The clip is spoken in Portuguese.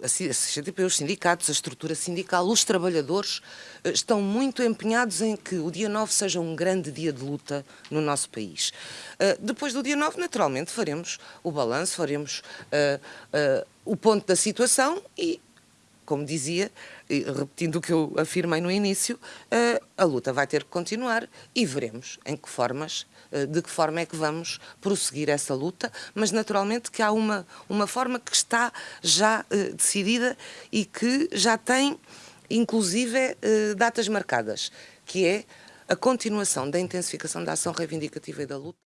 A CGTP, os sindicatos, a estrutura sindical, os trabalhadores eh, estão muito empenhados em que o dia 9 seja um grande dia de luta no nosso país. Eh, depois do dia 9, naturalmente, faremos o balanço, faremos uh, o ponto da situação e como dizia, repetindo o que eu afirmei no início, eh, a luta vai ter que continuar e veremos em que formas, eh, de que forma é que vamos prosseguir essa luta, mas naturalmente que há uma, uma forma que está já eh, decidida e que já tem, inclusive, datas marcadas, que é a continuação da intensificação da ação reivindicativa e da luta.